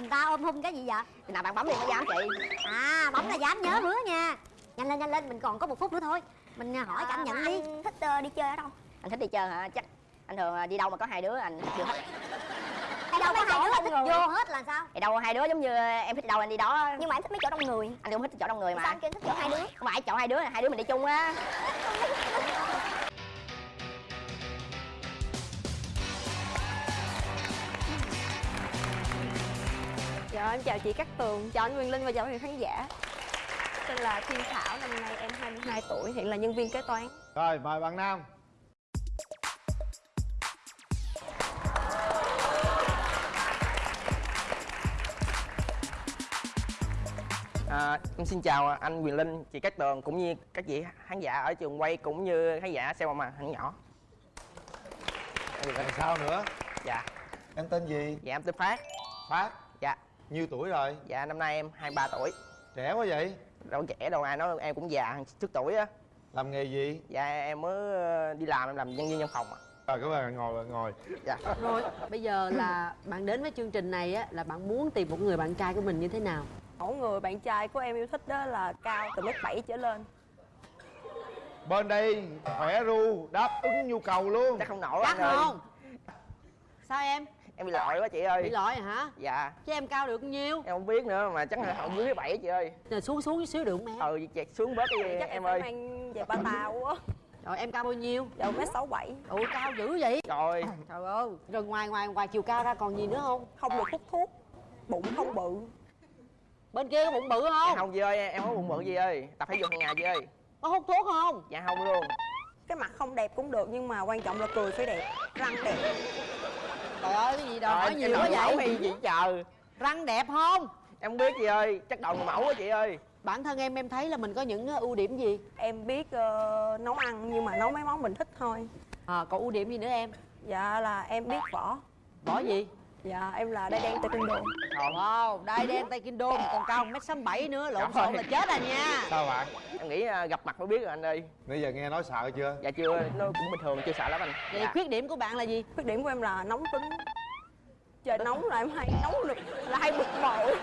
người ta ôm hung cái gì vậy? Khi nào bạn bấm đi mới dám chị? À bấm là dám nhớ hứa nha. Nhanh lên nhanh lên mình còn có một phút nữa thôi. Mình à, hỏi cảm nhận đi. thích ờ, đi chơi ở đâu Anh thích đi chơi hả? Chắc anh thường à, đi đâu mà có hai đứa anh chưa thích hay đâu có hai đứa thích vô hết là sao? Thì đâu hai đứa giống như em thích đâu anh đi đó. Nhưng mà em thích mấy chỗ đông người. Anh cũng thích chỗ đông người sao mà anh kêu thích chỗ hai đứa? Không phải chọn hai đứa hai đứa mình đi chung á Dạ em chào chị Cát Tường, chào anh Quyền Linh và chào quý vị khán giả. Tên là Thiên Thảo, năm nay em 22 tuổi, hiện là nhân viên kế toán. Rồi mời bạn Nam. À, em xin chào anh Quyền Linh, chị Cát Tường cũng như các chị khán giả ở trường quay cũng như khán giả xem màn hình nhỏ. Làm sao nữa? Dạ, Em tên gì? Dạ em tên Phát. Phát Nhiêu tuổi rồi dạ năm nay em 23 tuổi. Trẻ quá vậy Đâu trẻ đâu ai nói em cũng già trước tuổi á. Làm nghề gì Dạ em mới ờ, đi làm em làm nhân viên văn phòng ạ. Rồi các bạn ngồi ngồi Dạ. Rồi, bây giờ là bạn đến với chương trình này á là bạn muốn tìm một người bạn trai của mình như thế nào? Mẫu người bạn trai của em yêu thích đó là cao từ mét 7 trở lên Bên đây khỏe ru đáp ứng nhu cầu luôn Chắc không nổi Chắc không? Sao em? Em bị lội quá chị ơi. Bị lỗi hả? Dạ, Chứ em cao được nhiêu? em không biết nữa mà chắc là không dưới bảy chị ơi. Rồi xuống xuống chút xíu được không em? Ừ chẹt xuống bớt đi Chắc em, em ơi. mang giày ba tàu quá Rồi em cao bao nhiêu? Dạ mét 67 Ủa cao dữ vậy? Rồi, Trời ơi, rồi ngoài ngoài ngoài chiều cao ra còn gì nữa không? Không được hút thuốc Bụng không bự Bên kia có bụng bự dạ không? không chị ơi, em có bụng bự chị ơi. Tập thể dục hàng ngày chị ơi. Có hút thuốc không? Dạ không luôn. Cái mặt không đẹp cũng được nhưng mà quan trọng là cười phải đẹp Răng đẹp Trời ơi, cái gì Trời, hỏi em nhiều quá vậy? hay gì chờ. Răng đẹp không? Em không biết chị ơi, chắc đầu mẫu quá chị ơi. Bản thân em em thấy là mình có những ờ, ưu điểm gì? Em biết ờ, nấu ăn nhưng mà nấu mấy món mình thích thôi À, còn ưu điểm gì nữa em? Dạ là em biết võ Bỏ gì? Dạ em là đai đen taekwondo Wow, đai đen tay kinh đô còn cao 1m67 nữa, lộn xộn là chết à nha Sao bạn Em nghĩ à, gặp mặt mới biết rồi anh ơi. Bây giờ nghe nói sợ chưa Dạ chưa, nó cũng bình thường, chưa sợ lắm anh. Vậy Dạ. khuyết điểm của bạn là gì? Khuyết điểm của em là nóng tính Trời nóng là em hay nóng được là hay bực bội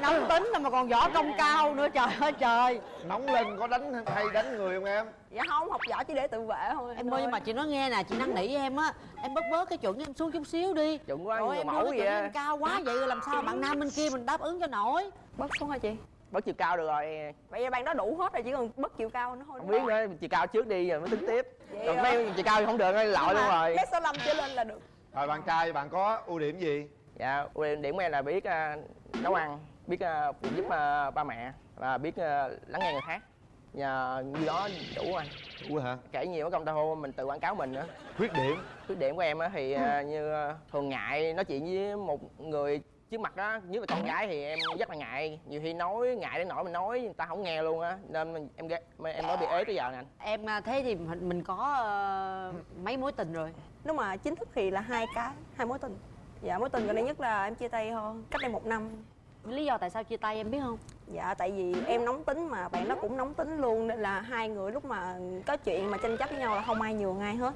Nóng tính là mà còn võ công cao nữa trời ơi trời. Nóng lên có đánh hay đánh người không em? Dạ không, học võ chỉ để tự vệ thôi. Em ơi nhưng mà chị nói nghe nè, chị năn nỉ em á. Em bớt bớt cái chuẩn em xuống chút xíu đi. Chuẩn quá, Rồi em mẫu cái vậy em cao quá vậy làm sao bạn nam bên kia mình đáp ứng cho nổi? Bớt xuống hả chị? Bớt chiều cao được rồi. Vậy bạn đó đủ hết rồi, chỉ cần bớt chiều cao nữa thôi Không biết nữa, chiều cao trước đi rồi mới tính tiếp. Vậy Còn mấy chiều cao thì không được, lội luôn rồi. Mét 65 trở lên là được. Rồi bạn trai bạn có ưu điểm gì? Dạ, ưu điểm của em là biết à, nấu ăn, biết phụ giúp à, ba mẹ và biết à, lắng nghe người khác. Nhờ như đó đủ anh. Ủa hả? Kể nhiều cái công ta hô mình tự quảng cáo mình nữa. Khuyết điểm. Khuyết điểm của em á thì như thường ngại nói chuyện với một người trước mặt á nhất là con gái thì em rất là ngại. Nhiều khi nói ngại đến nỗi mình nói người ta không nghe luôn á nên mình- em ghét- em nói bị ế tới giờ nè anh. Em thế thì mình mình có mấy mối tình rồi? Nếu mà chính thức thì là hai cái, hai mối tình. Dạ mối tình gần đây nhất là em chia tay thôi, cách đây một năm Lý do tại sao chia tay em biết không? Dạ tại vì em nóng tính mà bạn đó cũng nóng tính luôn Nên là hai người lúc mà có chuyện mà tranh chấp với nhau là không ai nhường ai hết.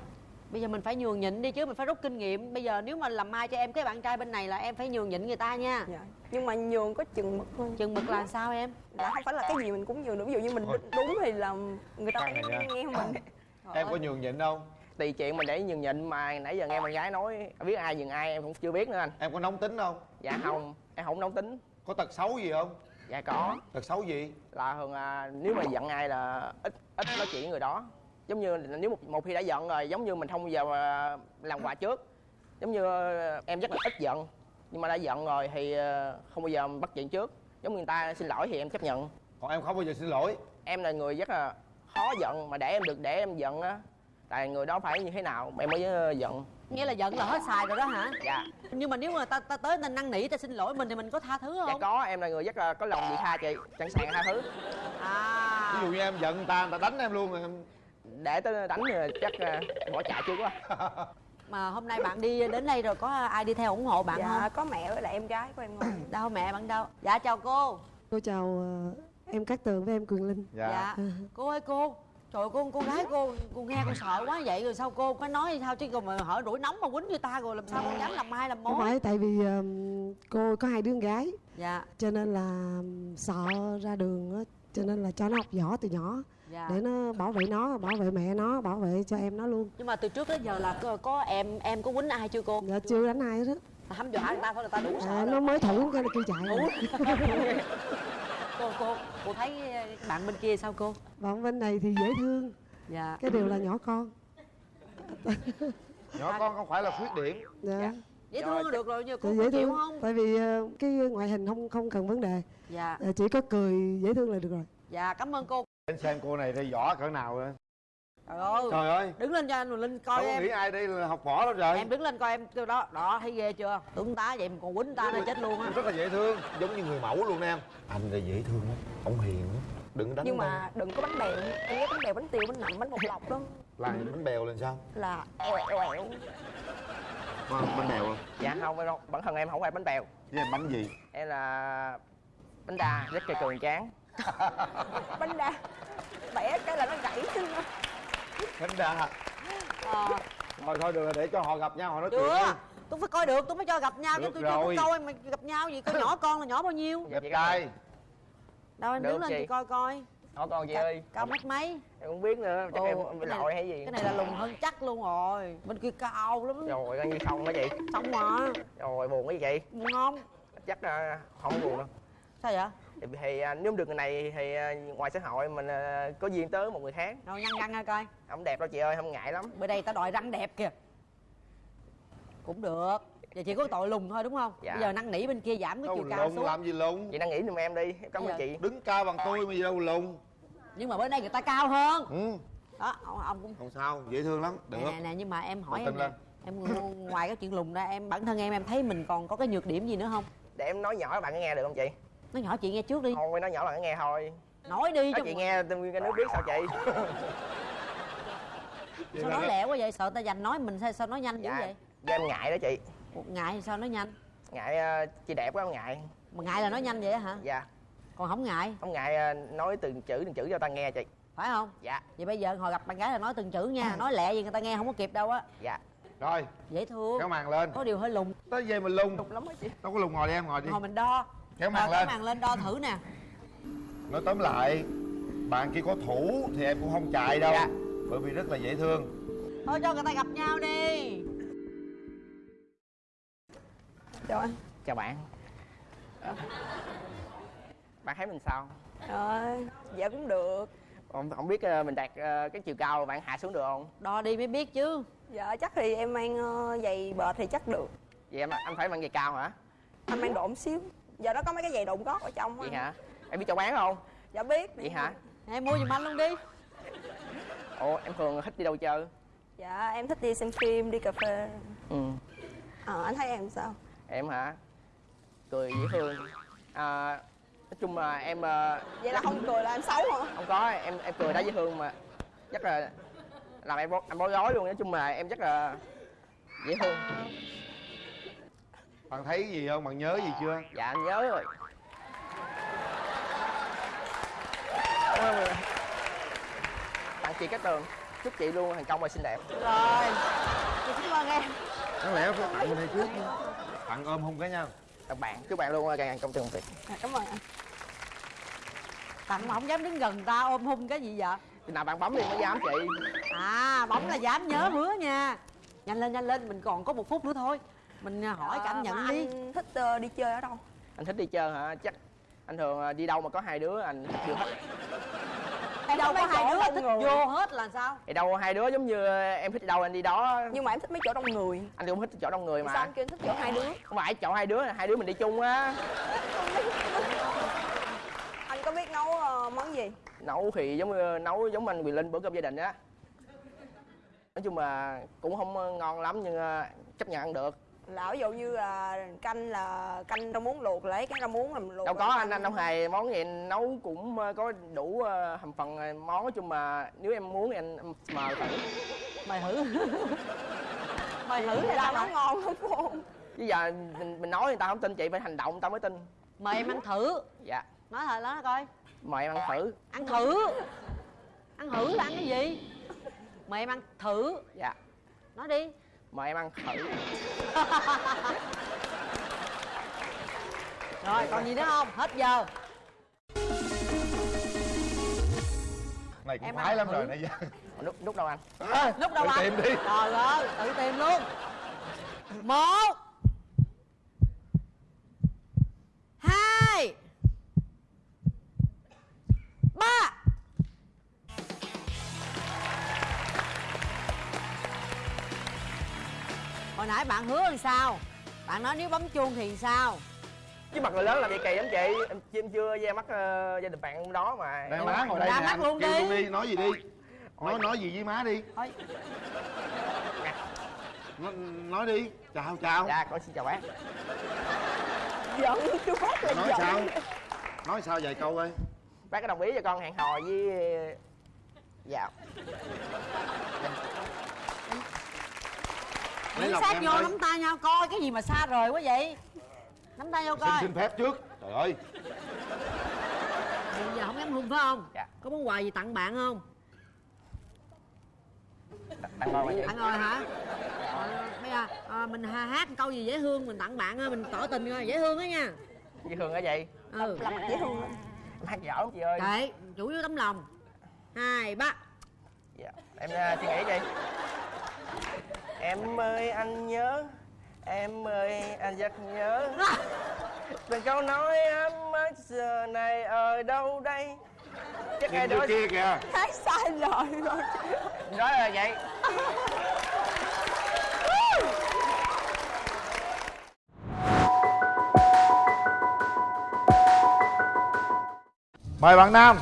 Bây giờ mình phải nhường nhịn đi chứ mình phải rút kinh nghiệm. Bây giờ nếu mà làm mai cho em cái bạn trai bên này là em phải nhường nhịn người ta nha. Dạ. Nhưng mà nhường có chừng mực thôi. Chừng mực là sao em? Dạ không phải là cái gì mình cũng nhường được. Ví dụ như mình đúng thì là người ta Khoan này nha. cũng nghe mình. Em có nhường nhịn không tùy chuyện mình để nhường nhịn mà nãy giờ nghe bạn gái nói biết ai nhường ai em cũng chưa biết nữa anh. Em có nóng tính không? Dạ không em không nóng tính Có tật xấu gì không? Dạ có. Tật xấu gì? Là thường à, nếu mà giận ai là ít ít nói chuyện với người đó. Giống như nếu một, một khi đã giận rồi giống như mình không bao giờ à, làm quà trước. Giống như à, em rất là ít giận nhưng mà đã giận rồi thì à, không bao giờ bắt chuyện trước. Giống như người ta xin lỗi thì em chấp nhận. Còn em không bao giờ xin lỗi. Em là người rất là khó giận mà để em được để em giận á tại người đó phải như thế nào em mới giận Nghĩa là giận là hết xài rồi đó hả? dạ. Nhưng mà nếu mà ta, ta tới ta năn nỉ ta xin lỗi mình thì mình có tha thứ dạ không? có em là người rất là có lòng vị tha chị sẵn sàng tha thứ. À. Ví dụ như em giận người ta, người ta đánh em luôn rồi em để tới đánh thì chắc ờ, bỏ chạy chưa quá. Mà hôm nay bạn đi đến đây rồi có ai đi theo ủng hộ bạn Dạ không? có mẹ với lại em gái của em ngồi Đâu mẹ bạn đâu? Dạ chào cô. Cô chào ờ, em Cát Tường với em Quyền Linh. Dạ, Dạ. Cô ơi cô Trời ơi, cô con gái cô cô nghe con sợ quá vậy rồi sao cô có nói sao? Chứ còn mà hỏi đuổi nóng mà quýnh người ta rồi làm sao con dám làm mai làm không mối phải tại vì ừm, cô có hai đứa con gái. Dạ. Cho nên là sợ ra đường á cho nên là cho nó học võ từ nhỏ dạ. để nó bảo vệ nó bảo vệ mẹ nó bảo vệ cho em nó luôn. Nhưng mà từ trước đến giờ là có, có em em có quýnh ai chưa cô? Dạ chưa đánh ai hết. Á hăm dọa người ta thôi là ta đủ sợ à, rồi. nó mới thủ cái là kêu chạy rồi. cô cô cô thấy bạn bên kia sao cô? Bọn bên này thì dễ thương. Dạ. Cái điều là nhỏ con. Nhỏ con không phải là khuyết điểm. Dạ, dễ thương được rồi nhưng cô dễ chịu thương không? tại vì ờ, cái ngoại hình không không cần vấn đề. Dạ. Ờ, chỉ có cười dễ thương là được rồi. Dạ cảm ơn cô. Đến xem cô này thì võ cỡ nào nữa trời ơi. Trời ơi. Đứng lên cho anh rồi linh coi đâu em. nghĩ ai đây là học võ đâu trời. Em đứng lên coi em kêu đó. Đó thấy ghê chưa? Tướng tá vậy mà còn quýnh ta là chết luôn á. Rất là dễ thương giống như người mẫu luôn em. Anh là dễ thương lắm ông hiền lắm. Đừng đánh nhưng đâu. mà đừng có bánh bèo em ghét bánh bèo bánh tiêu bánh nậm bánh bột lọc đó. Là bánh bèo lên sao? Là eo eo eo bánh bèo không? Dạ không đâu bản thân em không phải bánh bèo. Với em bánh gì? Em là bánh đa rất là cường tráng. Bánh đa. Bẻ cái là nó gãy xương đó. bánh đa. Ờ. Thôi thôi được rồi để cho họ gặp nhau họ nói chuyện đi. Tôi phải coi được tôi mới cho gặp nhau chứ tôi chưa coi mà gặp nhau gì coi nhỏ con là nhỏ bao nhiêu. Đẹp trai đâu em đứng lên chị. coi coi. Hỏi con chị ơi cao mét mấy? Em không biết nữa chắc Ồ, em bị lội hay gì? cái này là lùn hơn chắc luôn rồi. Bên kia cao lắm. Rồi coi như không hả chị? Xong mà rồi buồn cái gì chị. Buồn không? Chắc là không buồn đâu. Sao vậy thì, thì à, nếu được người này thì à, ngoài xã hội mình à, có duyên tới một người khác. Đâu nhăn nhăn ra coi. Không đẹp đâu chị ơi không ngại lắm. Bữa đây ta đòi răng đẹp kìa. Cũng được. Giờ chỉ có tội lùn thôi đúng không? Dạ. bây giờ năn nỉ bên kia giảm cái đâu chiều cao lùn xuống. làm gì lùn chị đang nghĩ giùm em đi. Em cảm ơn chị. Đứng cao bằng tôi mà gì đâu lùn nhưng mà bên đây người ta cao hơn. Ừ. Đó ông, ông cũng không sao dễ thương lắm. Được. Nè, nè nè nhưng mà em hỏi em nè lên. em ng- ngoài cái chuyện lùn ra em bản thân em em thấy mình còn có cái nhược điểm gì nữa không? Để em nói nhỏ các bạn có nghe được không chị nói nhỏ chị nghe trước đi. Thôi nói nhỏ bạn có nghe thôi. Nói đi nói cho chị nghe tôi nguyên cái nước biết sao chị. Sao nói lẹ quá vậy? Sợ ta giành nói mình sao, sao nói nhanh dữ Dạ. vậy? do em ngại đó chị. Ngại thì sao nói nhanh? Ngại à, chị đẹp quá em ngại. Mà ngại là nói nhanh vậy á hả? Dạ. Còn không ngại? Không ngại à, nói từng chữ từng chữ cho ta nghe chị. Phải không? Dạ. Vậy bây giờ hồi gặp bạn gái là nói từng chữ nha. Nói lẹ gì người ta nghe không có kịp đâu á. Dạ. Rồi. Dễ thương. Kéo màn lên. Có điều hơi lùn tới về mình lùn lắm á chị. Đâu có lùn ngồi đi em ngồi đi. Hồi mình đo kéo màn lên. màn lên đo thử nè. Nói tóm lại bạn kia có thủ thì em cũng không chạy đâu Dạ. bởi vì rất là dễ thương. Thôi cho người ta gặp nhau đi. Chào anh. Chào bạn. Ờ. bạn thấy mình sao? Rồi dạ cũng được. Không, không biết à, mình đạt à, cái chiều cao bạn hạ xuống được không? Đo đi mới biết chứ. Dạ chắc thì em mang ờ, giày bệt thì chắc được. Vậy em anh phải mang giày cao hả? Anh mang độn xíu giờ nó có mấy cái giày độn gót ở trong vậy á hả? Em biết cho bán không? Dạ biết. Vậy hả? Em mua giùm anh luôn đi. Ồ em thường thích đi đâu chơi? Dạ em thích đi xem phim đi cà phê. Ừ. Ờ anh thấy em sao? Em hả? Cười dễ thương. À, nói chung là em à, vậy là không cười là em xấu hả? Không có em em cười đã dễ thương mà. Chắc là làm em bó, em bối rối luôn nói chung là em chắc là dễ thương bạn thấy gì không? Bạn nhớ gì chưa? Dạ anh nhớ rồi. Cảm ơn tặng chị Cát Tường chúc chị luôn thành công và xinh đẹp. Rồi. Chị cảm ơn em. Đáng lẽ phải tặng bên đây trước tặng ôm hôn cái nhau. Các bạn chúc bạn luôn càng thành công trường việc. Dạ, cảm ơn anh. Tặng mà không dám đứng gần ta ôm hung cái gì vậy? Khi nào bạn bấm đi mới dám chị. À bấm là dám nhớ bữa nha. Nhanh lên nhanh lên mình còn có một phút nữa thôi mình à, hỏi cảm nhận mà đi. anh thích ờ, đi chơi ở đâu? Anh thích đi chơi hả? Chắc anh thường à, đi đâu mà có hai đứa anh thích vô hết. Đi đâu có hai chỗ đứa thích người. vô hết là sao? Thì đâu hai đứa giống như em thích đi đâu anh đi đó. Nhưng mà em thích mấy chỗ đông người. Anh cũng thích chỗ đông người sao mà anh kêu anh thích chỗ hai đứa? Không phải chọn hai đứa hai đứa mình đi chung á. Anh có biết nấu ờ, món gì? Nấu thì giống như nấu giống anh Quyền Linh bữa cơm gia đình á. Nói chung là cũng không ngon lắm nhưng à, chấp nhận ăn được là ví dụ như là canh là canh rau muống luộc lấy cái rau muống làm luộc đâu có anh anh đâu hề món gì anh nấu cũng à, có đủ à, thành phần món nói chung mà nếu em muốn thì anh mời thử. Mày thử. Mày thử thì sao nó nấu ngon lắm cô chứ giờ mình, mình nói người ta không tin chị phải hành động người ta mới tin. Mời em ăn thử. Dạ. Nói thật đó coi. Mời em ăn thử. Ăn thử. Ăn thử là ăn cái gì? Mời em ăn thử. Dạ. Nói đi mời em ăn thử. Rồi còn gì nữa không? Hết giờ. Này cũng Em khoái lắm thử. rồi nãy giờ. Lúc lúc đâu anh? À, lúc đâu tự ăn tìm đi. Trời ơi tự tìm luôn. Một hai ba hồi nãy bạn hứa làm sao? Bạn nói nếu bấm chuông thì sao? Chứ mặt người lớn làm gì kỳ lắm chị. Em, em chưa ra mắt ờ, gia đình bạn đó mà. Đây Em- má ngồi đây ra mắt luôn đi. đi nói gì đi. Nói nói gì với má đi. Thôi. Nói, nói đi. Chào chào. Dạ con xin chào bác. Giận chú phát là nói giận. sao? Nói sao vài câu ơi? Bác có đồng ý cho con hẹn hò với dạ lấy lòng sát vô thôi nắm tay nhau coi cái gì mà xa rời quá vậy? Nắm tay vô xin coi. xin phép trước. Trời ơi. Bây giờ không dám hôn phải không? Dạ. có món quà gì tặng bạn không? Tặng mà chị tặng rồi hả? Rồi, bây giờ à, mình hát câu gì dễ thương mình tặng bạn mình tỏ tình coi dễ thương á nha. Dễ thương hả vậy? Ừ. Dễ thương em hát giỏi lắm chị ơi. Đấy chủ yếu tấm lòng. Hai ba. Dạ em uh, suy nghĩ đi em ơi anh nhớ. Em ơi anh rất nhớ. Từng câu nói ấm ức giờ này ở đâu đây? Chắc ai đó kia kìa. Hát sai lời rồi. Nói là vậy. Mời bạn nam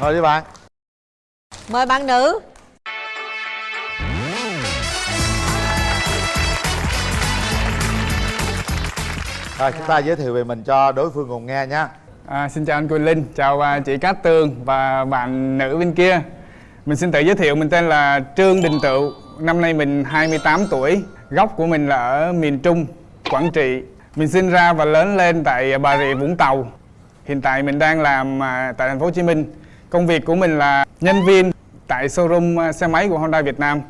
ngồi đi bạn mời bạn nữ rồi chúng ta giới thiệu về mình cho đối phương cùng nghe nha À, xin chào anh Quỳnh Linh, chào à, chị Cát Tường và bạn nữ bên kia. Mình xin tự giới thiệu, mình tên là Trương Đình Tựu, năm nay mình 28 tuổi, gốc của mình là ở miền Trung, Quảng Trị. Mình sinh ra và lớn lên tại Bà Rịa Vũng Tàu. Hiện tại mình đang làm à, tại thành phố Hồ Chí Minh. Công việc của mình là nhân viên tại showroom à, xe máy của Honda Việt Nam.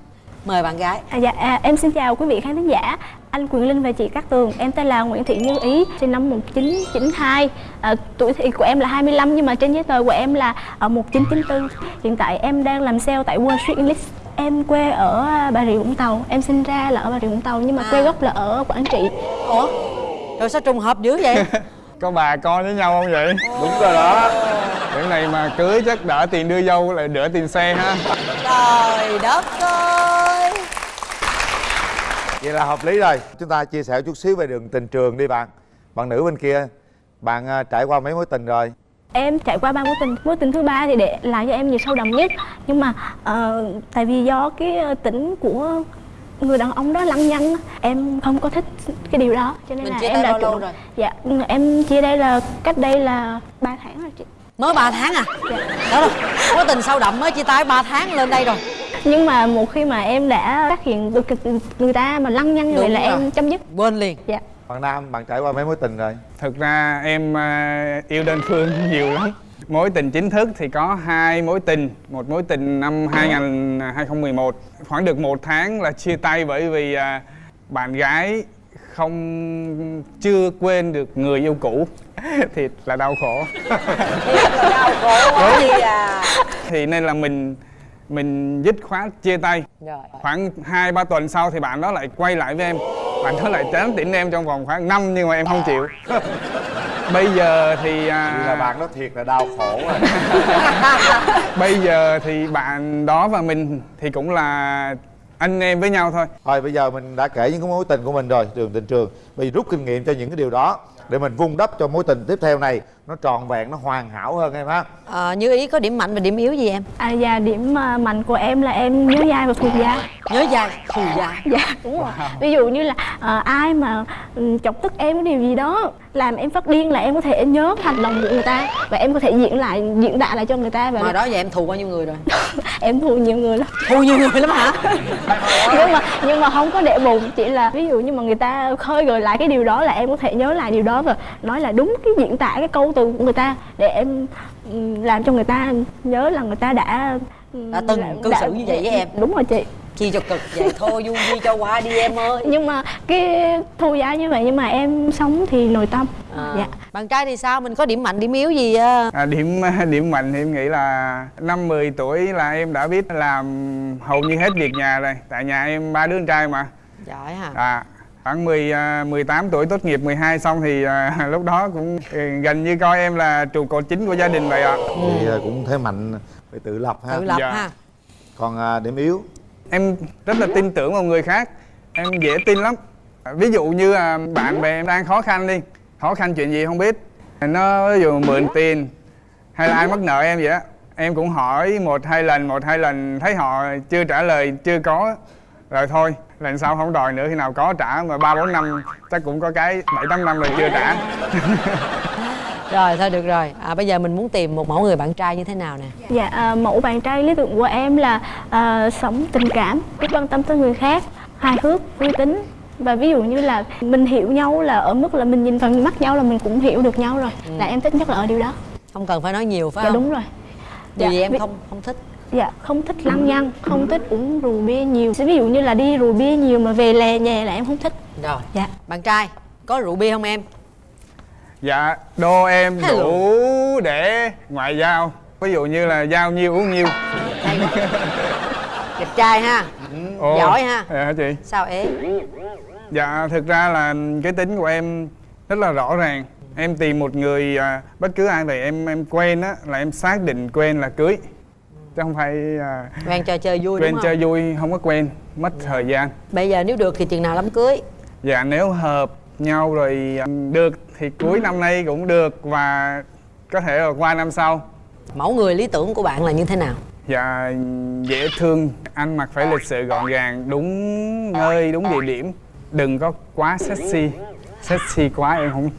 mời bạn gái. À, dạ, à, em xin chào quý vị khán thính giả. Anh Quyền Linh và chị Cát Tường. Em tên là Nguyễn Thị Như Ý sinh năm 1992 à, tuổi thì của em là 25 nhưng mà trên giấy tờ của em là ở 1994 hiện tại em đang làm sale tại Wall Street English. Em quê ở à, Bà Rịa Vũng Tàu. Em sinh ra là ở Bà Rịa Vũng Tàu nhưng mà quê gốc là ở Quảng Trị. Ủa? Rồi sao trùng hợp dữ vậy Có bà con với nhau không vậy? đúng rồi đó. Cái này mà cưới chắc đỡ tiền đưa dâu lại đỡ tiền xe ha. trời đất ơi. Vậy là hợp lý rồi. Chúng ta chia sẻ chút xíu về đường tình trường đi bạn. Bạn nữ bên kia bạn à, trải qua mấy mối tình rồi? Em trải qua ba mối tình, mối tình thứ ba thì để lại cho em nhiều sâu đậm nhất. Nhưng mà ờ, tại vì do cái ờ, tính của người đàn ông đó lăng nhăng Em không có thích cái điều đó Cho nên Mình là chia em đã chủ rồi? Dạ, em chia đây là cách đây là 3 tháng rồi chị. Mới 3 tháng à? Dạ. đó là mối tình sâu đậm mới chia tay 3 tháng lên đây rồi. Nhưng mà một khi mà em đã phát hiện được người ta mà lăng nhăng như vậy là rồi. em chấm dứt. Quên liền. Dạ. Bạn nam bạn trải qua mấy mối tình rồi? Thực ra em à, yêu đơn phương nhiều lắm Mối tình chính thức thì có hai mối tình. Một mối tình năm 2000, 2011 Khoảng được một tháng là chia tay bởi vì à, bạn gái không chưa quên được người yêu cũ. Thiệt là đau khổ. Thiệt là đau khổ quá đi à. Thì nên là mình mình dứt khoát chia tay. Rồi. Khoảng 2-3 tuần sau thì bạn đó lại quay lại với em. Bạn đó lại tán tỉnh em trong vòng khoảng năm nhưng mà em không chịu Bây giờ thì à, là bạn đó thiệt là đau khổ rồi Bây giờ thì bạn đó và mình thì cũng là anh em với nhau thôi. Thôi bây giờ mình đã kể những cái mối tình của mình rồi đường tình trường. Bây giờ rút kinh nghiệm cho những cái điều đó để mình vun đắp cho mối tình tiếp theo này nó tròn vẹn nó hoàn hảo hơn em ha. Ờ, như ý có điểm mạnh và điểm yếu gì em? À, và điểm à, mạnh của em là em nhớ dai và thuộc dai nhớ dài thù dài dạ đúng rồi. Ví dụ như là à, ai mà ừ, chọc tức em cái điều gì đó làm em phát điên là em có thể nhớ hành động của người ta và em có thể diễn lại diễn đạt lại cho người ta và mà đó giờ em thù bao nhiêu người rồi? Em thua nhiều người lắm. Thù nhiều người lắm hả? Nhưng mà nhưng mà không có để bụng chỉ là ví dụ như mà người ta khơi gợi lại cái điều đó là em có thể nhớ lại điều đó và nói là đúng cái diễn tả cái câu từ của người ta để em ừ, làm cho người ta nhớ là người ta đã ừ, Đã từng cư xử như vậy với em. đúng rồi chị. Chi cho cực vậy thôi du di cho qua đi em ơi. Nhưng mà cái thu giá như vậy nhưng mà em sống thì nội tâm. À, dạ. bạn trai thì sao? Mình có điểm mạnh điểm yếu gì á? À, điểm điểm mạnh thì em nghĩ là năm 10 tuổi là em đã biết làm hầu như hết việc nhà rồi. Tại nhà em ba đứa con trai mà. Giỏi hả? À khoảng 10 à, 18 tuổi tốt nghiệp 12 xong thì à, lúc đó cũng ừ, gần như coi em là trụ cột chính của gia đình vậy ạ. Thì à, cũng thế mạnh phải tự lập ha. Tự lập Dạ. ha. Còn à, điểm yếu? Em rất là tin tưởng vào người khác em dễ tin lắm. Ví dụ như à, bạn bè em đang khó khăn đi khó khăn chuyện gì không biết. Nó ví dụ mượn tiền hay là ai mắc nợ em vậy á em cũng hỏi một hai lần một hai lần thấy họ chưa trả lời chưa có rồi thôi lần sau không đòi nữa khi nào có trả mà ba bốn năm chắc cũng có cái bảy tám năm rồi chưa trả. Rồi thôi được rồi. À, bây giờ mình muốn tìm một mẫu người bạn trai như thế nào nè? Dạ à, mẫu bạn trai lý tưởng của em là à, sống tình cảm biết quan tâm tới người khác hài hước uy tín và ví dụ như là mình hiểu nhau là ở mức là mình nhìn vào mắt nhau là mình cũng hiểu được nhau rồi. Là em thích nhất là ở điều đó. Không cần phải nói nhiều phải dạ không? đúng rồi. Điều Dạ, gì em ví- không không thích dạ không thích lăng nhăng không thích uống rượu bia nhiều. Ví dụ như là đi rượu bia nhiều mà về lè nhè là em không thích. Rồi dạ. bạn trai có rượu bia không em? Dạ đô em Hello. đủ để ngoại giao. Ví dụ như là giao nhiêu uống nhiêu. Đẹp trai ha. Ồ, Giỏi ha. dạ chị. Sao ế? Dạ, thực ra là cái tính của em rất là rõ ràng. Em tìm một người, à, bất cứ ai vậy em em quen á, là em xác định quen là cưới Chứ không phải à, quen chơi chơi vui quen đúng không? chơi vui, không có quen, mất thời gian. Bây giờ nếu được thì chừng nào đám cưới? Dạ, nếu hợp nhau rồi à, được thì cuối năm nay cũng được Và có thể là qua năm sau. Mẫu người lý tưởng của bạn là như thế nào? Dạ, dễ thương, ăn mặc phải lịch sự gọn gàng, đúng nơi, đúng địa điểm. Đừng có quá sexy. Sexy quá em không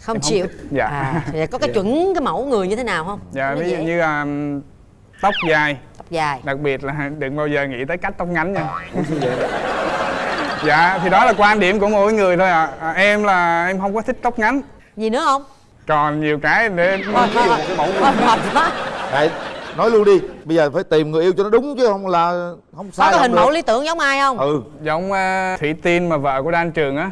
không Em chịu. Dạ. à, có cái chuẩn cái mẫu người như thế nào không? Dạ, ví dụ như là tóc dài. Tóc dài. Đặc biệt là đừng bao giờ nghĩ tới cắt tóc ngắn nha. Dạ thì đó là quan điểm của mỗi người thôi ạ. À. em là em không có thích tóc ngắn. Gì nữa không? Còn nhiều cái để thôi thôi thôi. thôi quá Đấy, nói luôn đi. Bây giờ phải tìm người yêu cho nó đúng chứ không là không có sai cái không hình được. mẫu lý tưởng giống ai không? Ừ. Giống uh, thủy tiên mà vợ của đan trường á.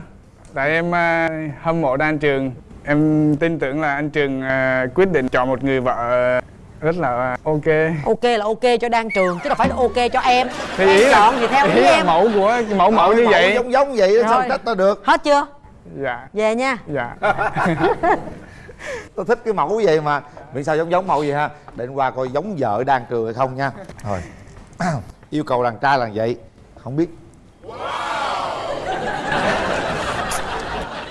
Tại em uh, hâm mộ đan trường. Em tin tưởng là anh trường uh, quyết định chọn một người vợ rất là ok. Ok là ok cho đang trường chứ đâu phải là ok cho em. Thì em ý là, chọn thì theo ý, ý em. mẫu của mẫu mẫu như vậy. giống giống vậy đó, sao Rồi. trách tao được? Hết chưa? Dạ. Về nha. Dạ. Tao thích cái mẫu vậy mà. Miễn sao giống giống mẫu vậy ha. Để qua coi giống vợ đang trường hay không nha. Rồi. Yêu cầu đàn trai là vậy. Không biết.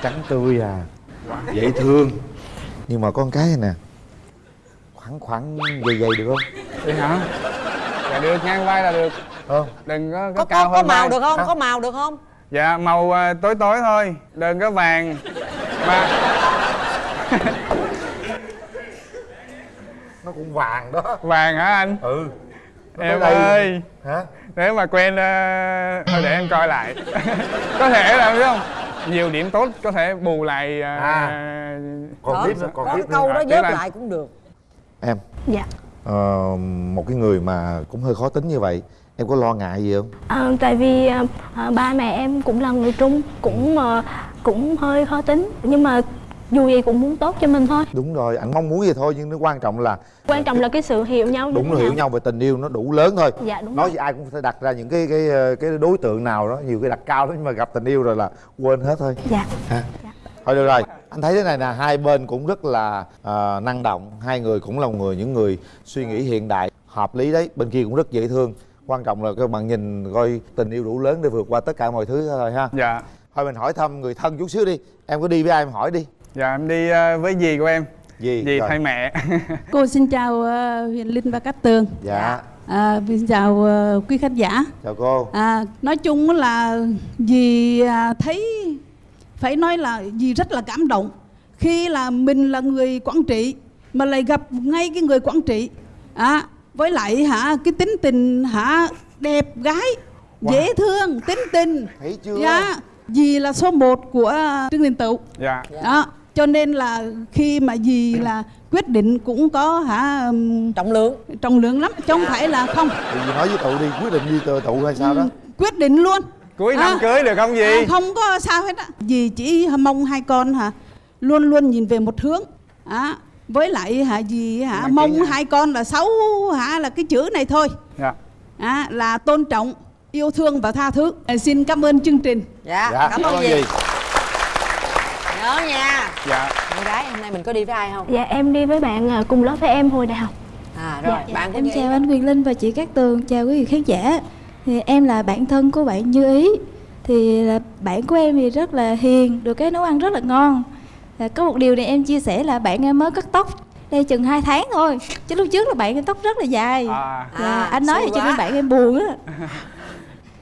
Trắng tươi à. Dễ thương. Nhưng mà con cái này nè khoảng khoảng dày dày được không Vậy hả? Dạ được, ngang vai là được không Đừng có, có, có cao có, có hơn màu vai. được không Hả? có màu được không Dạ, màu à, tối tối thôi Đừng có vàng Mà nó cũng vàng đó vàng hả anh? ừ Nó Em đây. ơi hả Nếu mà quen à, Thôi để em coi lại Có thể là biết không? Nhiều điểm tốt có thể bù lại à, À. còn tiếp nữa còn cái câu đó anh. lại cũng được em? Dạ. Ờ, một cái người mà cũng hơi khó tính như vậy em có lo ngại gì không? À, tại vì à, ba mẹ em cũng là người Trung cũng à, cũng hơi khó tính nhưng mà dù gì cũng muốn tốt cho mình thôi. Đúng rồi anh mong muốn vậy thôi nhưng nó quan trọng là quan trọng là cái sự hiểu nhau đúng là hiểu nào. nhau về tình yêu nó đủ lớn thôi. Dạ đúng nói rồi. gì ai cũng phải đặt ra những cái cái cái đối tượng nào đó nhiều cái đặt cao đó nhưng mà gặp tình yêu rồi là quên hết thôi. Dạ. Ha thôi được rồi anh thấy thế này nè hai bên cũng rất là ờ, năng động. Hai người cũng là người những người suy nghĩ hiện đại hợp lý đấy. Bên kia cũng rất dễ thương. Quan trọng là các bạn nhìn coi tình yêu đủ lớn để vượt qua tất cả mọi thứ thôi ha. Dạ. Thôi mình hỏi thăm người thân chút xíu đi. Em có đi với ai em hỏi đi. Dạ em đi à, với dì của em. Gì dì Rồi. thay mẹ. Cô xin chào ờ, Huyền Linh và Cát Tường. dạ. À, xin chào ờ, quý khán giả. chào cô. À, nói chung là dì à, thấy phải nói là dì rất là cảm động. Khi là mình là người quản trị mà lại gặp ngay cái người quản trị à, với lại hả cái tính tình hả đẹp gái dễ thương tính tình. Thấy chưa? Dạ dì là số 1 của Trương Đình Tựu. Dạ. Đó cho nên là khi mà dì là quyết định cũng có hả trọng lượng. trọng lượng lắm chứ không phải là không. Thì gì nói với tụ đi quyết định đi tụ tụ hay sao đó? Quyết định luôn cuối năm À. cưới được không dì À, không có sao hết á. Dì chỉ mong hai con hả luôn luôn nhìn về một hướng. À, với lại hả dì hả Mang mong hai con là xấu hả là cái chữ này thôi. Dạ. À, là tôn trọng yêu thương và tha thứ. À, xin cảm ơn chương trình. Dạ, dạ cảm ơn gì. Nhớ nha. Dạ. Con gái hôm nay mình có đi với ai không? Dạ em đi với bạn à, cùng lớp với em hồi đại học. À rồi Dạ, bạn của Em chào anh Quyền Linh và chị Cát Tường, chào quý vị khán giả. Thì em là bạn thân của bạn Như Ý. Thì là bạn của em thì rất là hiền, được cái nấu ăn rất là ngon. Và có một điều này em chia sẻ là bạn em mới cắt tóc đây chừng 2 tháng thôi. Chứ lúc trước là bạn em tóc rất là dài. à Dạ, À, anh nói cho nên bạn em buồn á.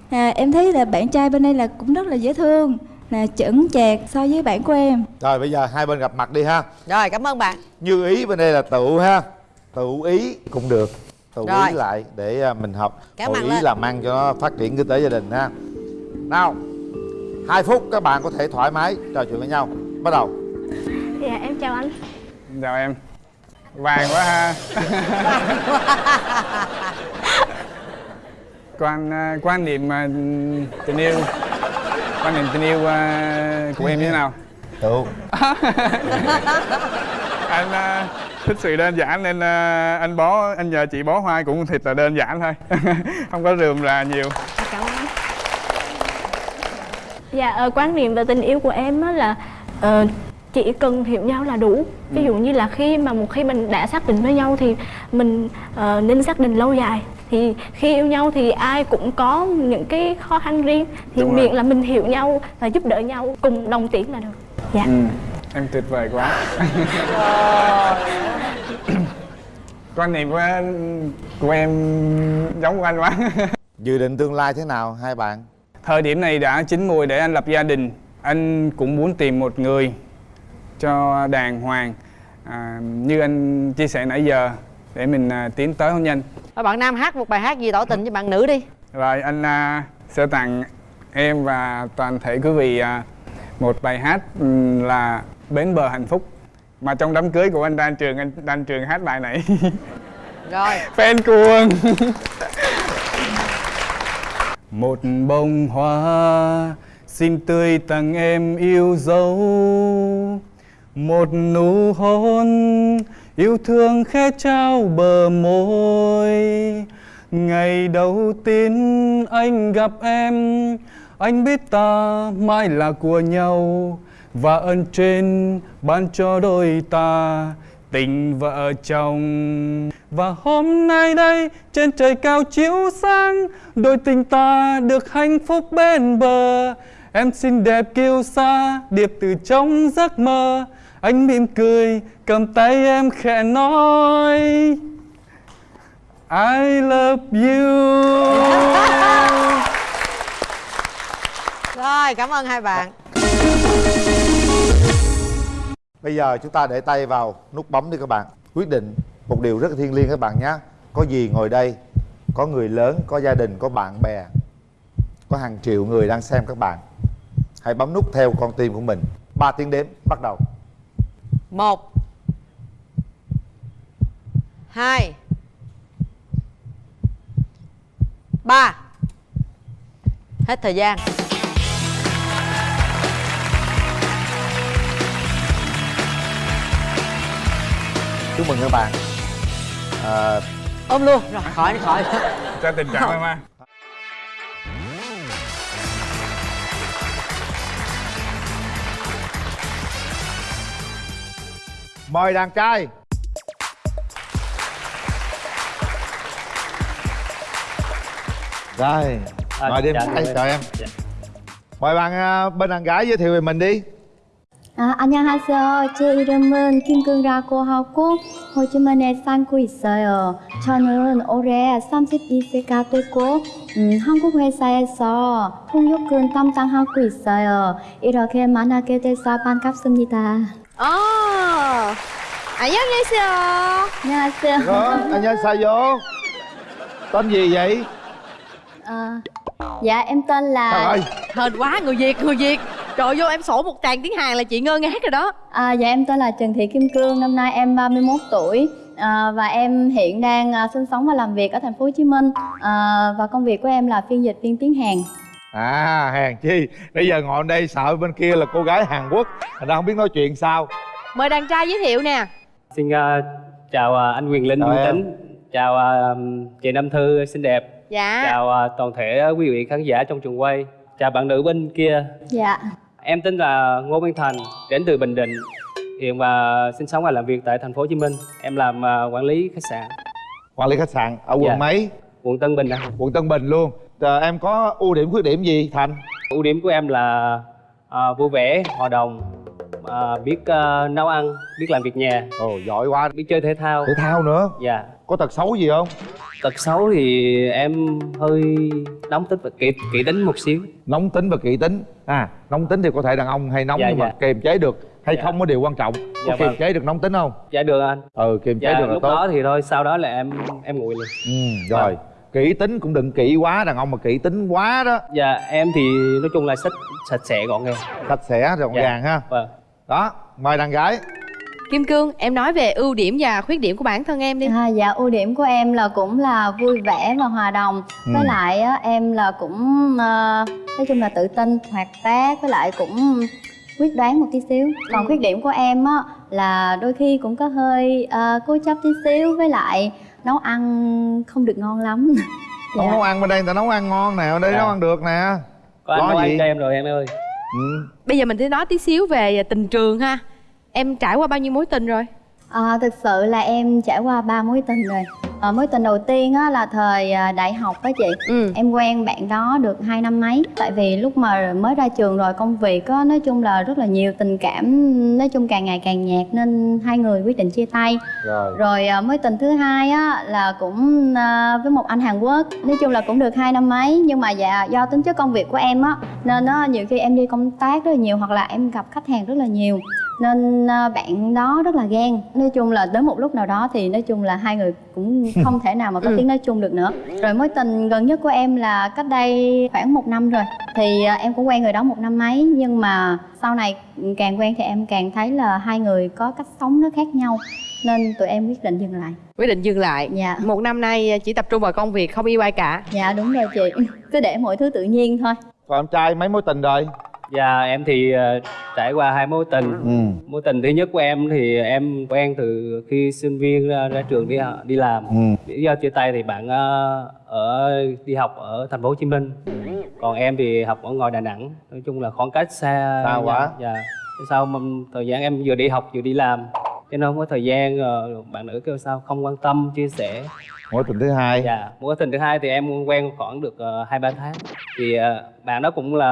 À, em thấy là bạn trai bên đây là cũng rất là dễ thương, là chững chạc so với bạn của em. rồi bây giờ hai bên gặp mặt đi ha rồi cảm ơn bạn như ý bên đây là tụ ha tụ ý cũng được tụ Rồi. ý lại để à, mình học. Kéo hội ý lên. làm ăn cho nó phát triển kinh tế gia đình ha. Nào hai phút các bạn có thể thoải mái trò chuyện với nhau. Bắt đầu. Dạ em chào anh. Chào em. Vàng quá ha. Quan à, quan niệm à, tình yêu. Quan niệm tình yêu của em như thế nào? Tụ anh à, thích sự đơn giản nên à, anh bó anh nhờ chị bó hoa cũng thiệt là đơn giản thôi. Không có rườm rà nhiều. Cảm ơn. Dạ ờ, quan niệm về tình yêu của em á là ờ, chỉ cần hiểu nhau là đủ. Ví dụ như là khi mà một khi mình đã xác định với nhau thì mình ờ, nên xác định lâu dài. Thì khi yêu nhau thì ai cũng có những cái khó khăn riêng. Thì Đúng rồi. miệng là mình hiểu nhau và giúp đỡ nhau cùng đồng tiến là được. Dạ. Ừ. em tuyệt vời quá quan niệm của, của em giống của anh quá dự định tương lai thế nào hai bạn Thời điểm này đã chín mùi để anh lập gia đình. Anh cũng muốn tìm một người cho đàng hoàng à, như anh chia sẻ nãy giờ để mình à, tiến tới hôn nhân. Thôi bạn nam hát một bài hát gì tỏ tình cho bạn nữ đi Rồi anh à, sẽ tặng em và toàn thể quý vị à, một bài hát là Bến bờ hạnh phúc. Mà trong đám cưới của anh Đan Trường, anh Đan Trường hát bài này. rồi. Fan cuồng. Một bông hoa Xin tươi tặng em yêu dấu. Một nụ hôn Yêu thương khẽ trao bờ môi. Ngày đầu tiên anh gặp em Anh biết ta mãi là của nhau và ơn trên ban cho đôi ta, tình vợ chồng. Và hôm nay đây, trên trời cao chiếu sáng, đôi tình ta được hạnh phúc bên bờ. Em xinh đẹp kiêu sa, điệp từ trong giấc mơ. Anh mỉm cười, cầm tay em khẽ nói, I love you. Rồi, cảm ơn hai bạn bây giờ chúng ta để tay vào nút bấm đi các bạn. Quyết định một điều rất thiêng liêng các bạn nhé. Có gì ngồi đây, có người lớn, có gia đình, có bạn bè, có hàng triệu người đang xem các bạn. Hãy bấm nút theo con tim của mình. 3 tiếng đếm, bắt đầu. Một, hai, ba. Hết thời gian. Chúc mừng các bạn. À, ôm luôn. Rồi khỏi đi khỏi cho tình trạng em ha. Mời đàn trai. Rồi mời đi em trai chào em. Mời bạn à, bên đàn gái giới thiệu về mình đi 아, 안녕하세요. 제 이름은 김근라고 하고 호주머니에 살고 있어요. 저는 올해 32세가 되고 음, 한국 회사에서 통역근 담당하고 있어요. 이렇게 만나게 돼서 반갑습니다. 어. 안녕하세요. 안녕하세요. Đó, anh nhân sao vô tên gì vậy Ờ, dạ em tên là trời ơi Hên quá người Việt người Việt. Trời vô em sổ một tràng tiếng Hàn là chị ngơ ngác rồi đó. À, dạ em tên là Trần Thị Kim Cương, năm nay em 31 tuổi à, và em hiện đang à, sinh sống và làm việc ở thành phố Hồ Chí Minh à, và công việc của em là phiên dịch viên tiếng Hàn. à hèn chi bây giờ ngồi đây sợ bên kia là cô gái hàn quốc ra không biết nói chuyện sao Mời đàn trai giới thiệu nè. Xin ờ, chào ờ, anh Quyền Linh, Nguyễn. Tính Chào ờ, chị Nam Thư xinh đẹp Dạ. Chào ờ, toàn thể quý vị khán giả trong trường quay Chào bạn nữ bên kia Dạ. Em tên là Ngô Văn Thành, đến từ Bình Định. Hiện và sinh sống và làm việc tại thành phố Hồ Chí Minh. Em làm ờ, quản lý khách sạn. Quản lý khách sạn ở quận Dạ. mấy? Quận Tân Bình ạ. Quận tân bình luôn. Ờ, em có ưu điểm khuyết điểm gì thành? Ưu điểm của em là ờ, vui vẻ, hòa đồng ờ, Biết ờ, nấu ăn, biết làm việc nhà. Ồ giỏi quá. Biết chơi thể thao. Thể thao nữa? Dạ. Có tật xấu gì không Tật xấu thì em hơi nóng tính và kỹ, kỹ tính một xíu. Nóng tính và kỹ tính. À nóng tính thì có thể đàn ông hay nóng Dạ, nhưng mà dạ. kiềm chế được hay Dạ. không có điều quan trọng. Có Dạ, kiềm vâng. chế được nóng tính không? Dạ được anh. Ừ kiềm chế Dạ được là lúc tốt. đó thì thôi sau đó là em em nguội liền. Ừ, rồi. Kỹ tính cũng đừng kỹ quá đàn ông mà kỹ tính quá đó. Dạ em thì nói chung là sạch sạch sẽ gọn gàng. Sạch sẽ gọn Dạ. gàng ha. Vâng. Đó mời đàn gái Kim Cương, em nói về ưu điểm và khuyết điểm của bản thân em đi. À, dạ ưu điểm của em là cũng là vui vẻ và hòa đồng Ừ. với lại á, em là cũng ờ, nói chung là tự tin hoạt bát với lại cũng quyết đoán một tí xíu còn Ừ. khuyết điểm của em á là đôi khi cũng có hơi ờ, cố chấp tí xíu với lại nấu ăn không được ngon lắm không Dạ. nấu ăn bên đây người ta nấu ăn ngon nè ở đây Dạ. nấu ăn được nè Có anh nấu ăn gì? cho em rồi em ơi ừ. Bây giờ mình sẽ nói tí xíu về tình trường ha. Em trải qua bao nhiêu mối tình rồi? À, thực sự là em trải qua ba mối tình rồi. À, mối tình đầu tiên á, là thời à, đại học á chị. Ừ. em quen bạn đó được hai năm mấy. Tại vì lúc mà mới ra trường rồi công việc á, nói chung là rất là nhiều tình cảm nói chung càng ngày càng nhạt nên hai người quyết định chia tay. Rồi. Rồi à, mối tình thứ hai á là cũng à, với một anh Hàn Quốc. Nói chung là cũng được hai năm mấy. Nhưng mà dạ do tính chất công việc của em á nên á nhiều khi em đi công tác rất là nhiều hoặc là em gặp khách hàng rất là nhiều nên à, bạn đó rất là ghen nói chung là đến một lúc nào đó thì nói chung là hai người cũng không thể nào mà có Ừ. tiếng nói chung được nữa rồi mối tình gần nhất của em là cách đây khoảng một năm rồi thì à, em cũng quen người đó một năm mấy nhưng mà sau này càng quen thì em càng thấy là hai người có cách sống nó khác nhau nên tụi em quyết định dừng lại Quyết định dừng lại. Dạ. Một năm nay chỉ tập trung vào công việc, không yêu ai cả. dạ đúng rồi chị cứ để mọi thứ tự nhiên thôi còn em trai mấy mối tình rồi Dạ em thì ờ, trải qua hai mối tình. Ừ. Mối tình thứ nhất của em thì em quen từ khi sinh viên ra, ra trường đi đi làm. Ừ. Lý do chia tay thì bạn ờ, ở đi học ở thành phố Hồ Chí Minh. Còn em thì học ở ngoài Đà Nẵng. Nói chung là khoảng cách xa Xa quá. Dạ. Sau thời gian em vừa đi học vừa đi làm Cho nên không có thời gian ờ, bạn nữ kêu sao không quan tâm chia sẻ mối tình thứ hai Dạ, mối tình thứ hai thì em quen khoảng được ờ, hai ba tháng. Thì ờ, bạn đó cũng là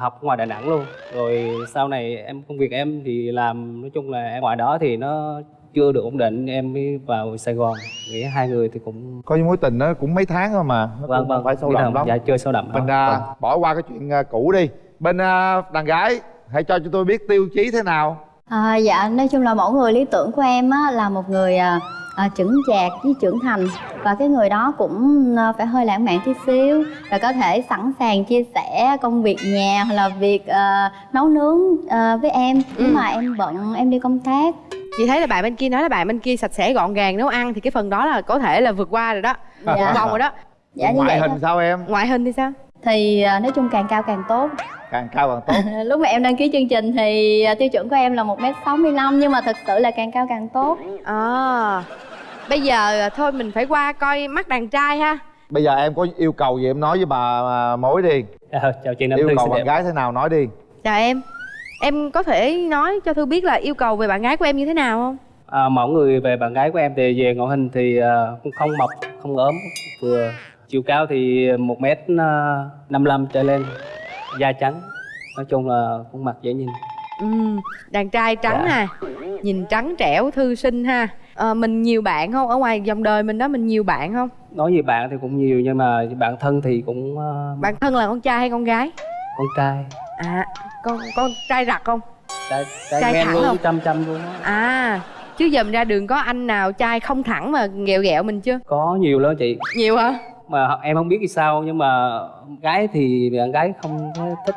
học ngoài Đà Nẵng luôn. Rồi sau này em công việc em thì làm nói chung là em ngoài đó thì nó chưa được ổn định em mới vào Sài Gòn. Nghĩ hai người thì cũng có những mối tình nó cũng mấy tháng thôi mà nó vâng cũng vâng không phải sâu đậm lắm Dạ chơi sâu đậm. mình à, Vâng. bỏ qua cái chuyện à, cũ đi bên à, đàn gái hãy cho chúng tôi biết tiêu chí thế nào à, dạ nói chung là mẫu người lý tưởng của em á là một người à, à, chững chạc với trưởng thành và cái người đó cũng à, phải hơi lãng mạn tí xíu và có thể sẵn sàng chia sẻ công việc nhà hoặc là việc à, nấu nướng à, với em nếu Ừ. mà em bận em đi công tác Chị thấy là bạn bên kia nói là bạn bên kia sạch sẽ gọn gàng nấu ăn thì cái phần đó là có thể là vượt qua rồi đó. Dạ. Vòng rồi đó. dạ ngoại vậy hình thôi. sao em Ngoại hình thì sao? thì à, nói chung càng cao càng tốt càng cao càng tốt lúc mà em đăng ký chương trình thì tiêu chuẩn của em là một m sáu nhưng mà thật sự là càng cao càng tốt À. Bây giờ thôi mình phải qua coi mắt đàn trai ha. bây giờ em có yêu cầu gì em nói với bà à, mối đi Dạ, chào chị Nam yêu Thư cầu bạn đẹp. gái thế nào nói đi Chào em. Em có thể nói cho Thư biết là yêu cầu về bạn gái của em như thế nào không? À, mẫu người về bạn gái của em thì về ngoại hình thì ờ, cũng không mập, không ốm, vừa chiều cao thì một mét năm trở lên, da trắng, nói chung là khuôn mặt dễ nhìn. ừ, đàn trai trắng Dạ. ha nhìn trắng trẻo thư sinh ha ờ, mình nhiều bạn không? Ở ngoài dòng đời mình đó mình nhiều bạn không? Nói về bạn thì cũng nhiều nhưng mà bạn thân thì cũng ờ, bạn thân là con trai hay con gái? Con trai. À con con trai rặt không? Trai trai, Trai thẳng luôn không? chăm chăm luôn á. À chứ giờ mình ra đường có anh nào trai không thẳng mà ghẹo ghẹo mình chưa? Có nhiều lắm chị. Nhiều hả? Mà em không biết vì sao nhưng mà gái thì bạn gái không có thích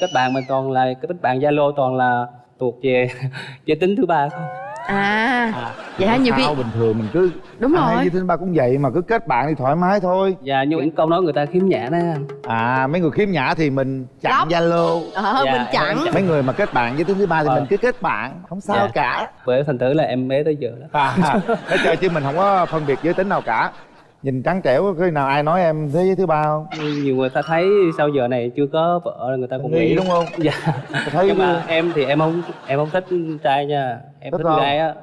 kết bạn mình toàn là kết bạn zalo toàn là thuộc về giới tính thứ ba không à vậy hả? nhiều khi bình thường mình cứ Đúng ai rồi. với thứ ba cũng vậy mà cứ kết bạn thì thoải mái thôi. Dạ nhưng những câu nói người ta khiếm nhã đó. Anh à mấy người khiếm nhã thì mình chặn zalo. Ờ Dạ, mình chặn. Mấy người mà kết bạn với thứ thứ ba thì Ờ. mình cứ kết bạn không sao Dạ. cả. Bởi thành thử là em bé tới giờ đó. À, nói chơi chứ mình không có phân biệt giới tính nào cả. Nhìn trắng trẻo khi nào ai nói em thế giới thứ ba không? Nhiều người ta thấy sau giờ này chưa có vợ người ta cũng nghi nghĩ đúng không? Dạ. Thấy nhưng mà em thì em không em không thích trai nha em Thích thích, không? gái á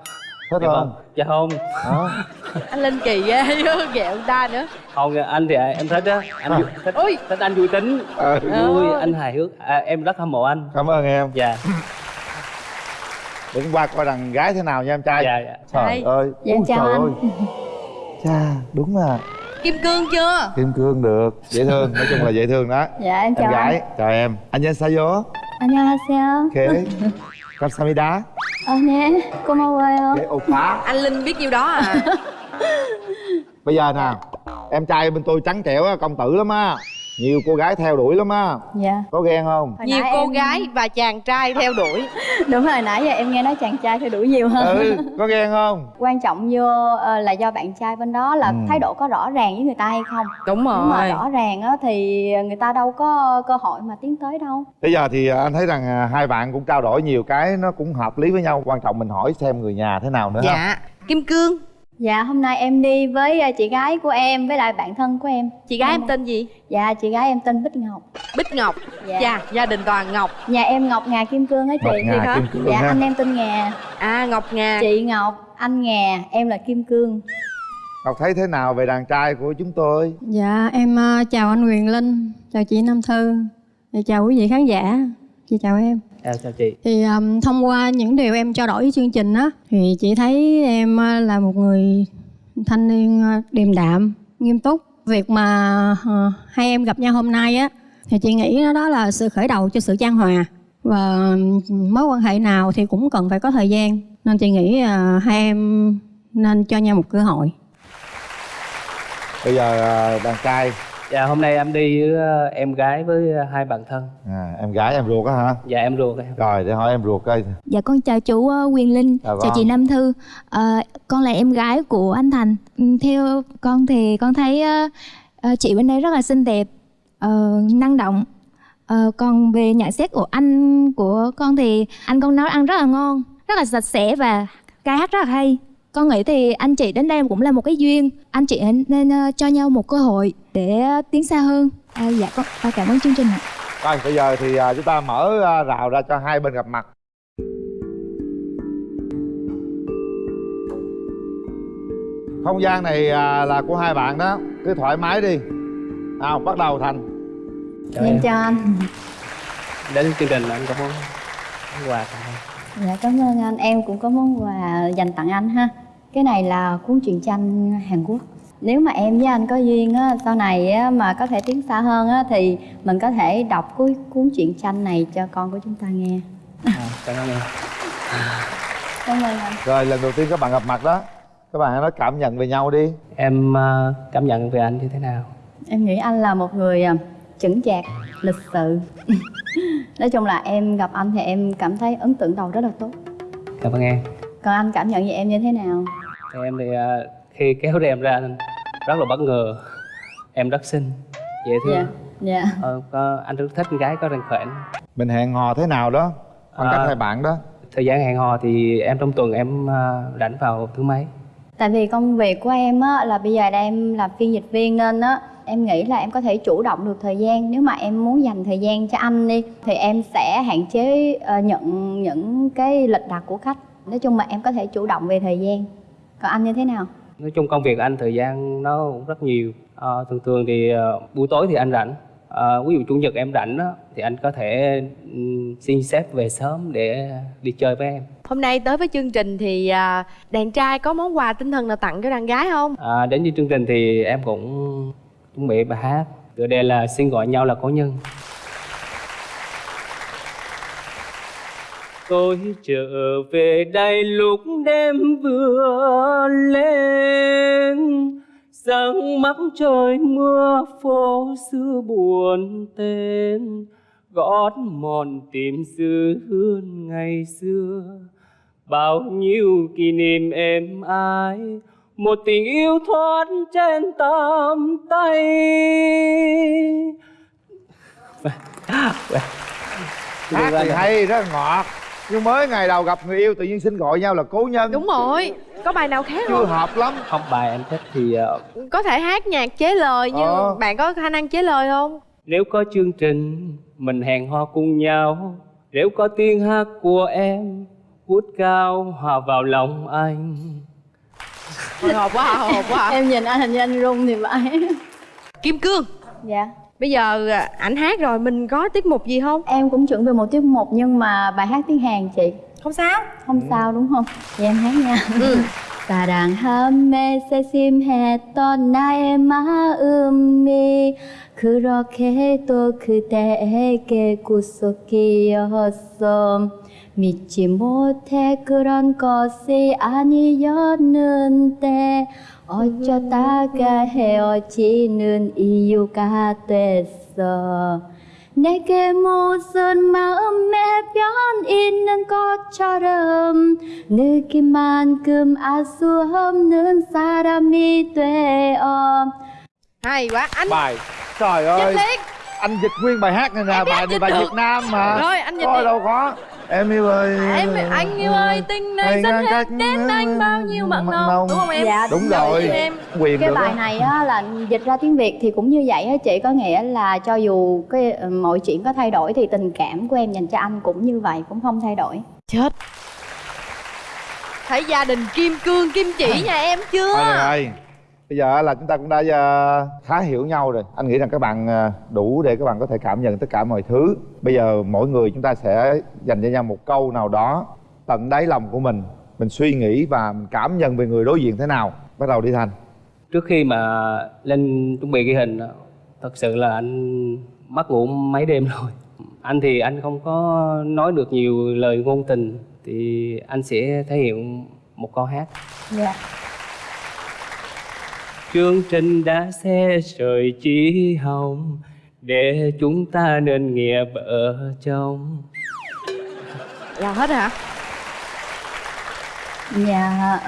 thích dạ không dạ không Đó. anh linh kỳ ghê chứ ghẹo người ta nữa không anh thì em thích á anh vui- thích, Ui. thích anh vui tính Ờ. vui anh hài hước à, em rất hâm mộ anh cảm ơn em dạ đừng qua coi đàn gái thế nào nha em trai dạ dạ trời Trai. ơi Dạ, Ui, chào trời anh. ơi cha đúng là kim cương chưa kim cương được dễ thương nói chung là dễ thương đó Dạ em em chào gái anh chào em anh nhân sayo 안녕하세요 ok 감사합니다 あねこんばんは ô quá anh linh biết nhiêu đó à? Bây giờ nè em trai bên tôi trắng trẻo công tử lắm á nhiều cô gái theo đuổi lắm á. Dạ. Có ghen không? Hồi nhiều cô em- gái và chàng trai theo đuổi. Đúng rồi nãy giờ em nghe nói chàng trai theo đuổi nhiều hơn. Ừ có ghen không? Quan trọng vô ờ, là do bạn trai bên đó là Ừ. thái độ có rõ ràng với người ta hay không? Đúng Nếu mà rồi. rõ ràng á thì người ta đâu có cơ hội mà tiến tới đâu. Bây giờ thì à, anh thấy rằng à, hai bạn cũng trao đổi nhiều cái nó cũng hợp lý với nhau. Quan trọng mình hỏi xem người nhà thế nào nữa ha. Dạ. Kim cương Dạ hôm nay em đi với ờ, chị gái của em với lại bạn thân của em. Chị gái em tên gì? Dạ chị gái em tên Bích Ngọc. Bích ngọc. Dạ. dạ gia đình toàn ngọc. Nhà em Ngọc Ngà Kim Cương á chị. Ngọc Ngà? Kim Cương Dạ ha. anh em tên Ngà. À ngọc ngà. Chị Ngọc, anh Ngà, em là Kim Cương. Ngọc thấy thế nào về đàn trai của chúng tôi? Dạ em ờ, chào anh Quyền Linh, chào chị Nam Thư, và chào quý vị khán giả. Chị chào em. À, chào chị Thì ừm, thông qua những điều em trao đổi với chương trình á thì chị thấy em ờ, là một người thanh niên ờ, điềm đạm, nghiêm túc. Việc mà ờ, hai em gặp nhau hôm nay á thì chị nghĩ đó, đó là sự khởi đầu cho sự chan hòa và mối quan hệ nào thì cũng cần phải có thời gian nên chị nghĩ ờ, hai em nên cho nhau một cơ hội. bây giờ đàn trai dạ hôm nay em đi với ờ, em gái với ờ, hai bạn thân à, em gái em ruột á hả dạ em ruột em rồi để hỏi em ruột coi Dạ con chào chú ờ, Quyền Linh, Dạ chào vâng. chị Nam Thư. Ờ, con là em gái của anh Thành. Ừ, Theo con thì con thấy ờ, chị bên đây rất là xinh đẹp, ờ, năng động. Ờ, còn về nhận xét của anh của con thì anh con nấu ăn rất là ngon, rất là sạch sẽ và ca hát rất là hay. Con nghĩ thì anh chị đến đây cũng là một cái duyên. Anh chị nên ờ, cho nhau một cơ hội để ờ, tiến xa hơn. À, dạ con à, cảm ơn chương trình ạ. rồi bây giờ thì à, chúng ta mở à, rào ra cho hai bên gặp mặt. Không gian này à, là của hai bạn đó. Cứ thoải mái đi. Nào bắt đầu thành. Chào Em. Chào anh. Đến chương trình anh có món quà tặng. Dạ cảm ơn anh, em cũng có món quà dành tặng anh ha Cái này là cuốn truyện tranh Hàn Quốc. Nếu mà em với anh có duyên á, sau này á, mà có thể tiến xa hơn á, thì mình có thể đọc cuốn, cuốn truyện tranh này cho con của chúng ta nghe. À, cảm ơn em. Cảm ơn anh. Rồi lần đầu tiên các bạn gặp mặt đó các bạn hãy nói cảm nhận về nhau đi. Em ờ, cảm nhận về anh như thế nào? Em nghĩ anh là một người à, chững chạc, lịch sự. Nói chung là em gặp anh thì em cảm thấy ấn tượng đầu rất là tốt. Cảm ơn em. Còn anh cảm nhận về em như thế nào? Thì em thì ờ, khi kéo em ra rất là bất ngờ. Em rất xinh dễ thương. Dạ, dạ. Ờ, có, anh rất thích con gái có răng khỏe mình hẹn hò thế nào đó? Khoảng cách À. hai bạn đó. thời gian hẹn hò thì em trong tuần em ờ, rảnh vào thứ mấy? Tại vì công việc của em á, là bây giờ em làm phiên dịch viên nên á em nghĩ là em có thể chủ động được thời gian. Nếu mà em muốn dành thời gian cho anh đi thì em sẽ hạn chế ờ, nhận những cái lịch đặt của khách. Nói chung là em có thể chủ động về thời gian còn anh như thế nào? Nói chung công việc anh thời gian nó cũng rất nhiều. Ờ, thường thường thì ờ, buổi tối thì anh rảnh. Ờ, ví dụ chủ nhật em rảnh á thì anh có thể xin sếp về sớm để đi chơi với em. Hôm nay tới với chương trình thì à, đàn trai có món quà tinh thần nào tặng cho đàn gái không? à, đến với chương trình thì em cũng chuẩn bị bài hát. Tựa đề là xin gọi nhau là cố nhân tôi trở về đây lúc đêm vừa lên. Sáng mắt trời mưa phố xưa buồn tên, gót mòn tìm dư hương ngày xưa. Bao nhiêu kỷ niệm êm ái, một tình yêu thoát trên tầm tay. Hát thì hay rất ngọt nhưng mới ngày đầu gặp người yêu tự nhiên xin gọi nhau là cố nhân. Đúng rồi, có bài nào khác chưa không? hợp lắm. Không bài em thích thì ờ, Có thể hát nhạc chế lời nhưng Ờ. bạn có khả năng chế lời không? nếu có chương trình mình hẹn hò cùng nhau. Nếu có tiếng hát của em vút cao hòa vào lòng anh. Hồi hộp quá hồi hộp quá. Em nhìn anh hình như anh run thì phải. Kim Cương. Dạ Bây giờ à, ảnh hát rồi mình có tiết mục gì không? em cũng chuẩn bị một tiết mục nhưng mà bài hát tiếng Hàn chị Không sao không sao đúng không vậy em hát nha 사랑함에 세심했던 나의 마음이 그렇게도 그대에게 구속이었어 믿지 못해 그런 것이 아니었는데 어쩌다가 헤어지는 이유가 됐어 내게 무슨 마음에 변 있는 것처럼 느낀만큼 알 수 없는 사람이 되어 Hay quá, anh bài trời ơi Dịch liền. anh dịch nguyên bài hát này nè biết bài anh này dịch bài được. việt nam mà Rồi, anh dịch Thôi đi. đâu có em yêu ơi Em anh yêu ơi tình này xanh hết đến anh bao nhiêu mặn nồng Đúng không em? Dạ, đúng rồi. rồi Em. quyền cái bài đó. này á, là dịch ra tiếng việt thì cũng như vậy á chị có nghĩa là cho dù cái ờ, mọi chuyện có thay đổi thì tình cảm của em dành cho anh cũng như vậy cũng không thay đổi Chết Thấy gia đình Kim Cương, Kim Chỉ nhà em chưa? Rồi bây giờ là chúng ta cũng đã ờ, khá hiểu nhau rồi. Anh nghĩ rằng các bạn ờ, đủ để các bạn có thể cảm nhận tất cả mọi thứ. Bây giờ mỗi người chúng ta sẽ dành cho nhau một câu nào đó tận đáy lòng của mình. Mình suy nghĩ và mình cảm nhận về người đối diện thế nào. Bắt đầu đi thành. Trước khi mà lên chuẩn bị ghi hình á, thật sự là anh mất ngủ mấy đêm rồi. Anh thì anh không có nói được nhiều lời ngôn tình thì anh sẽ thể hiện một câu hát. Dạ chương trình đã xe rời chỉ hồng để chúng ta nên nghĩa vợ chồng. Là hết hả? Dạ,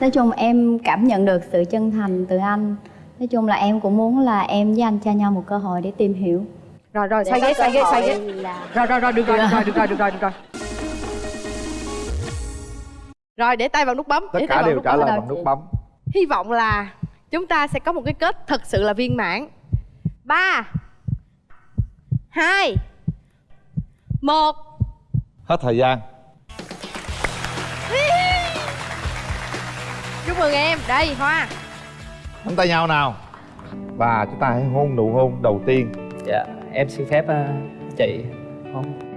nói chung em cảm nhận được sự chân thành từ anh. Nói chung là em cũng muốn là em với anh cho nhau một cơ hội để tìm hiểu. Rồi rồi, có ghế, xoay cơ ghế, xoay hội ghế là- Rồi rồi rồi, được rồi, được rồi, được rồi, được rồi, được rồi. Rồi, để tay vào nút bấm tất để cả đều trả lời bằng nút bấm. Hy vọng là chúng ta sẽ có một cái kết thật sự là viên mãn. Ba hai một. Hết thời gian. Chúc mừng em, đây Hoa. Nắm tay nhau nào. Và chúng ta hãy hôn nụ hôn đầu tiên. Dạ em xin phép ờ, chị. Không